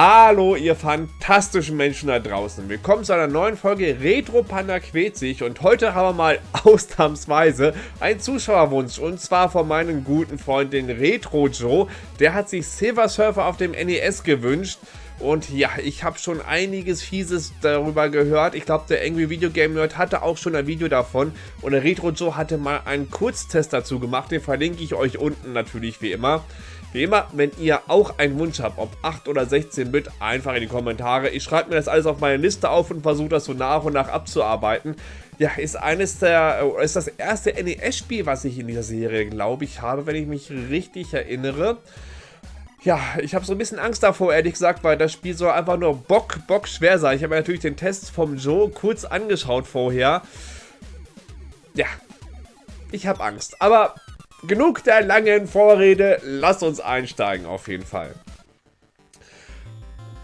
Hallo, ihr fantastischen Menschen da draußen. Willkommen zu einer neuen Folge Retro Panda quält sich und heute haben wir mal ausnahmsweise einen Zuschauerwunsch und zwar von meinem guten Freund, den Retro Joe. Der hat sich Silver Surfer auf dem NES gewünscht und ja, ich habe schon einiges Fieses darüber gehört. Ich glaube, der Angry Video Game Nerd hatte auch schon ein Video davon. Und der Retro Joe hatte mal einen Kurztest dazu gemacht. Den verlinke ich euch unten natürlich wie immer. Wie immer, wenn ihr auch einen Wunsch habt, ob 8 oder 16 Bit, einfach in die Kommentare. Ich schreibe mir das alles auf meine Liste auf und versuche das so nach und nach abzuarbeiten. Ja, ist eines der, ist das erste NES-Spiel, was ich in dieser Serie, glaube ich, habe, wenn ich mich richtig erinnere. Ja, ich habe so ein bisschen Angst davor, ehrlich gesagt, weil das Spiel soll einfach nur Bock, Bock schwer sein. Ich habe mir natürlich den Test vom Joe kurz angeschaut vorher. Ja, ich habe Angst. Aber genug der langen Vorrede, lasst uns einsteigen auf jeden Fall.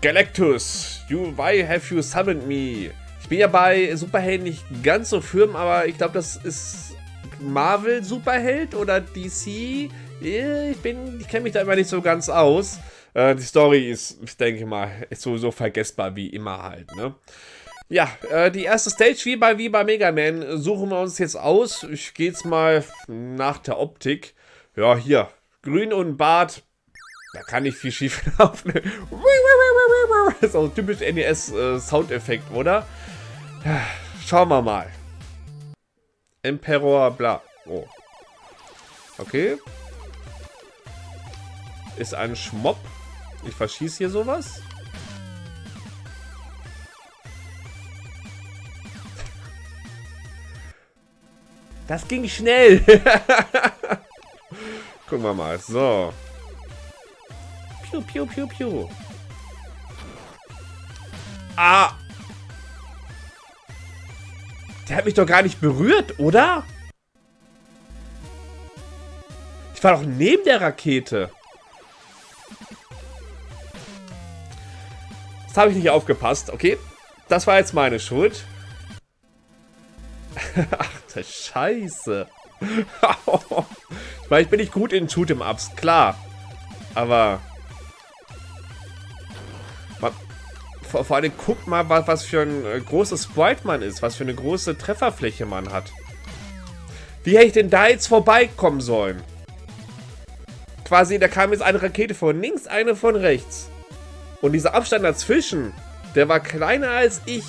Galactus, you, why have you summoned me? Ich bin ja bei Superhelden nicht ganz so firm, aber ich glaube, das ist Marvel Superheld oder DC. Ich bin, ich kenne mich da immer nicht so ganz aus. Äh, die Story ist, ich denke mal, ist sowieso vergessbar wie immer halt, ne? Ja, äh, die erste Stage, wie bei, wie bei Mega Man, suchen wir uns jetzt aus. Ich gehe jetzt mal nach der Optik. Ja, hier, grün und Bart. Da kann nicht viel schief laufen. Das ist auch ein typisch NES-Soundeffekt, äh, oder? Schauen wir mal. Emperor, bla. Oh. Okay. Ist ein Schmopp. Ich verschieße hier sowas. Das ging schnell. Gucken wir mal. So. Piu, piu, piu, piu. Ah. Der hat mich doch gar nicht berührt, oder? Ich war doch neben der Rakete. Das habe ich nicht aufgepasst. Okay, das war jetzt meine Schuld. Das Scheiße. meine, ich bin nicht gut in Shoot'em-Ups, klar. Aber... Vor, vor allem guckt mal, was, was für ein äh, großes Sprite man ist. Was für eine große Trefferfläche man hat. Wie hätte ich denn da jetzt vorbeikommen sollen? Quasi, da kam jetzt eine Rakete von links, eine von rechts. Und dieser Abstand dazwischen, der war kleiner als ich.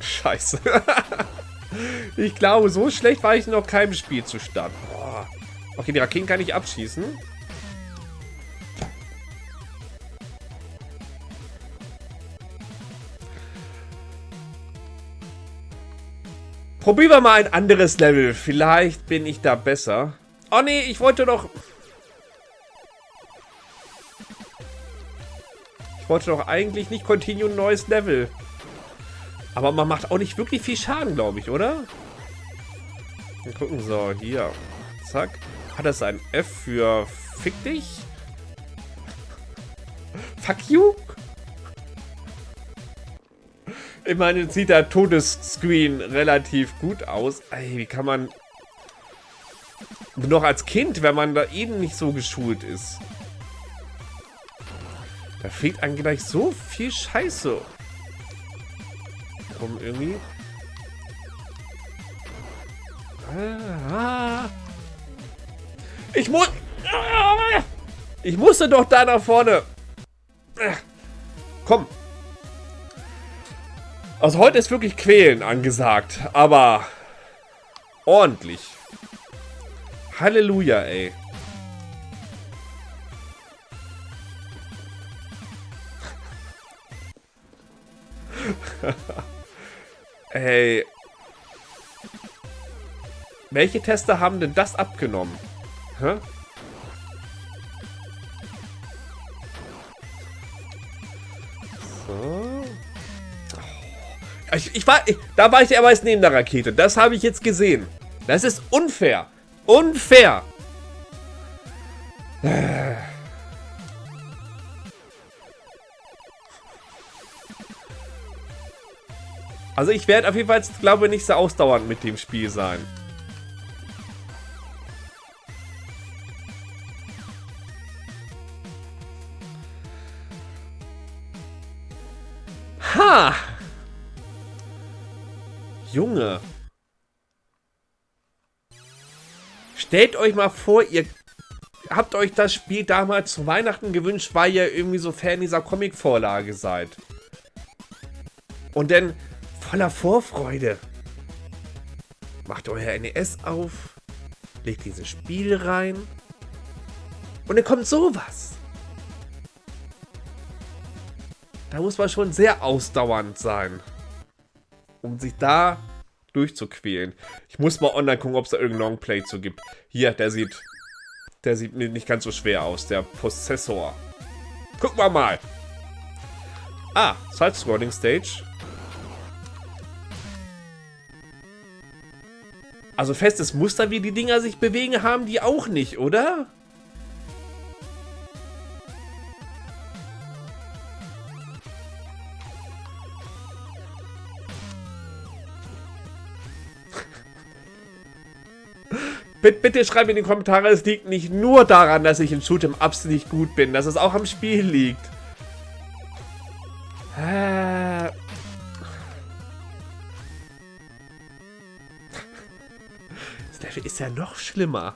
Scheiße. ich glaube, so schlecht war ich noch keinem Spiel zu starten. Okay, die Raketen kann ich abschießen. Probieren wir mal ein anderes Level. Vielleicht bin ich da besser. Oh nee, ich wollte doch... Ich wollte doch eigentlich nicht Continue ein neues Level. Aber man macht auch nicht wirklich viel Schaden, glaube ich, oder? Wir gucken, so, hier. Zack. Hat das ein F für Fick dich? Fuck you? Ich meine, jetzt sieht der Todesscreen relativ gut aus. Ey, wie kann man... Noch als Kind, wenn man da eben nicht so geschult ist. Da fehlt einem gleich so viel Scheiße. Um irgendwie... Ah. Ich muss... Ich musste doch da nach vorne. Komm, also heute ist wirklich Quälen angesagt, aber ordentlich. Halleluja, ey. ey. Welche Tester haben denn das abgenommen? Hä? Ich, ich war, ich, da war ich ja meist neben der Rakete. Das habe ich jetzt gesehen. Das ist unfair. Unfair. Also ich werde auf jeden Fall, glaube ich, nicht so ausdauernd mit dem Spiel sein. Ha! Junge. Stellt euch mal vor, ihr habt euch das Spiel damals zu Weihnachten gewünscht, weil ihr irgendwie so Fan dieser Comic-Vorlage seid. Und dann voller Vorfreude. Macht euer NES auf, legt dieses Spiel rein und dann kommt sowas. Da muss man schon sehr ausdauernd sein, um sich da durchzuquälen. Ich muss mal online gucken, ob es da irgendein Longplay zu gibt. Hier, der sieht, der sieht nicht ganz so schwer aus, der Possessor. Gucken wir mal. Ah, Side-Scrolling Stage. Also festes Muster, wie die Dinger sich bewegen, haben die auch nicht, oder? Bitte schreibt in die Kommentare, es liegt nicht nur daran, dass ich in Shoot'em Ups nicht gut bin, dass es auch am Spiel liegt. Level ist ja noch schlimmer.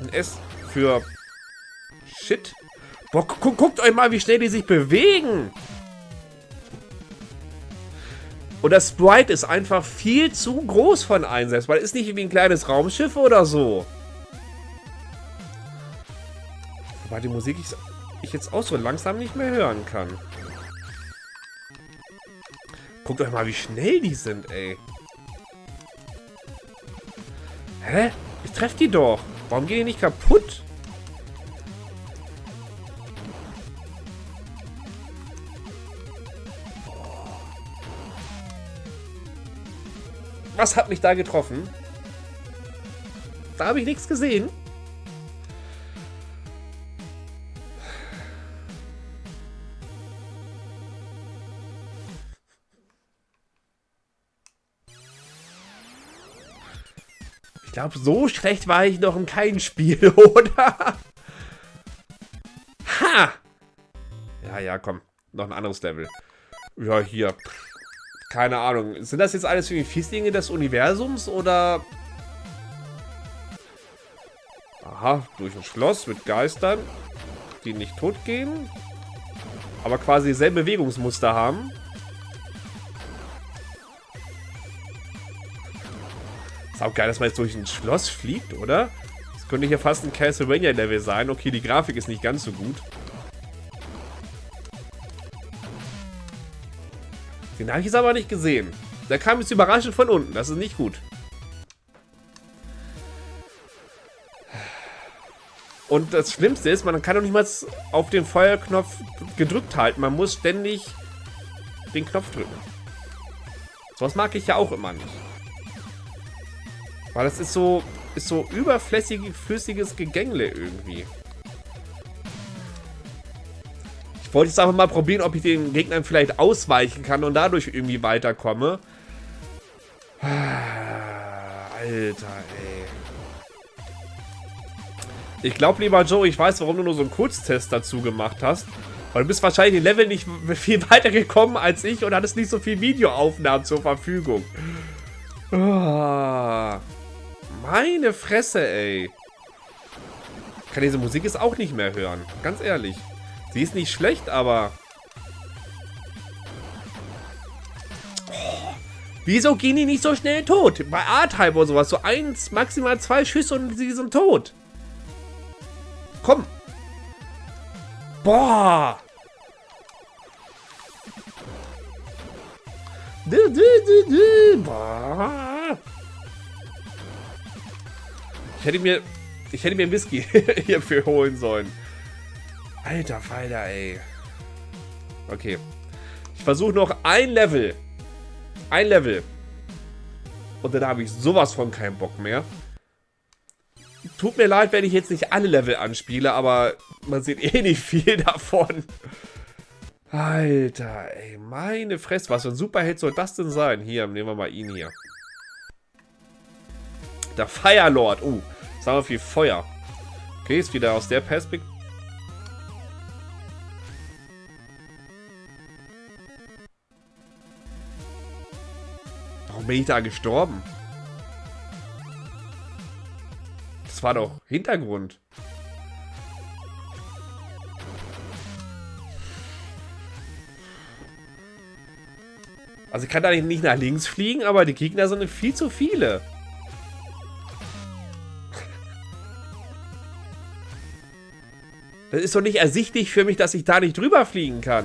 Ein S für Shit. Boah, gu guckt euch mal, wie schnell die sich bewegen. Und das Sprite ist einfach viel zu groß von Einsatz, weil es ist nicht wie ein kleines Raumschiff oder so. Wobei die Musik ich jetzt auch so langsam nicht mehr hören kann. Guckt euch mal, wie schnell die sind, ey. Hä? Ich treffe die doch. Warum gehen die nicht kaputt? Was hat mich da getroffen? Da habe ich nichts gesehen. Ich glaube, so schlecht war ich noch in keinem Spiel, oder? Ha! Ja, ja, komm. Noch ein anderes Level. Ja, hier. Keine Ahnung. Sind das jetzt alles irgendwie Fieslinge des Universums oder... Aha, durch ein Schloss mit Geistern, die nicht tot gehen, aber quasi dieselbe Bewegungsmuster haben. Ist auch geil, dass man jetzt durch ein Schloss fliegt, oder? Das könnte hier fast ein Castlevania-Level sein. Okay, die Grafik ist nicht ganz so gut. Den habe ich jetzt aber nicht gesehen. Der kam jetzt überraschend von unten. Das ist nicht gut. Und das Schlimmste ist, man kann doch nicht mal auf den Feuerknopf gedrückt halten. Man muss ständig den Knopf drücken. Sowas mag ich ja auch immer nicht. Weil das ist so, ist so überflüssiges, flüssiges Gegängle irgendwie. Ich wollte jetzt einfach mal probieren, ob ich den Gegnern vielleicht ausweichen kann und dadurch irgendwie weiterkomme. Alter, ey. Ich glaube, lieber Joe, ich weiß, warum du nur so einen Kurztest dazu gemacht hast. Weil du bist wahrscheinlich den Level nicht viel weiter gekommen als ich und hattest nicht so viel Videoaufnahmen zur Verfügung. Oh, meine Fresse, ey. Ich kann diese Musik jetzt auch nicht mehr hören. Ganz ehrlich. Sie ist nicht schlecht, aber... Oh, wieso gehen die nicht so schnell tot? Bei A-Type oder sowas. So eins, maximal zwei Schüsse und sie sind tot. Komm. Boah. Boah. Ich hätte mir... Ich hätte mir Whisky hierfür holen sollen. Alter Falter, ey. Okay. Ich versuche noch ein Level. Ein Level. Und dann habe ich sowas von keinen Bock mehr. Tut mir leid, wenn ich jetzt nicht alle Level anspiele, aber man sieht eh nicht viel davon. Alter, ey, meine Fresse. Was für ein Superheld soll das denn sein? Hier, nehmen wir mal ihn hier. Der Firelord. Uh, sagen wir viel Feuer. Okay, ist wieder aus der Perspektive. Warum bin ich da gestorben? Das war doch Hintergrund. Also ich kann da nicht nach links fliegen, aber die Gegner sind viel zu viele. Das ist doch nicht ersichtlich für mich, dass ich da nicht drüber fliegen kann.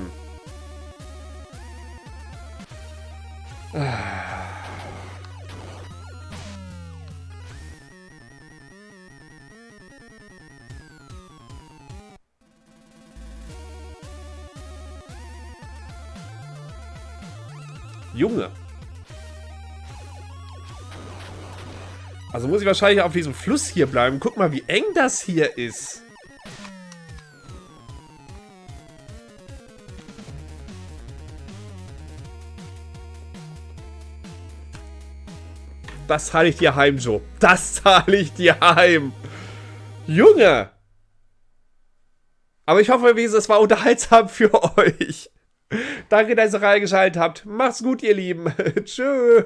Junge. Also muss ich wahrscheinlich auf diesem Fluss hier bleiben. Guck mal, wie eng das hier ist. Das zahle ich dir heim, Joe. Das zahle ich dir heim. Junge. Aber ich hoffe, es war unterhaltsam für euch. Danke, dass ihr reingeschaltet habt. Macht's gut, ihr Lieben. Tschö.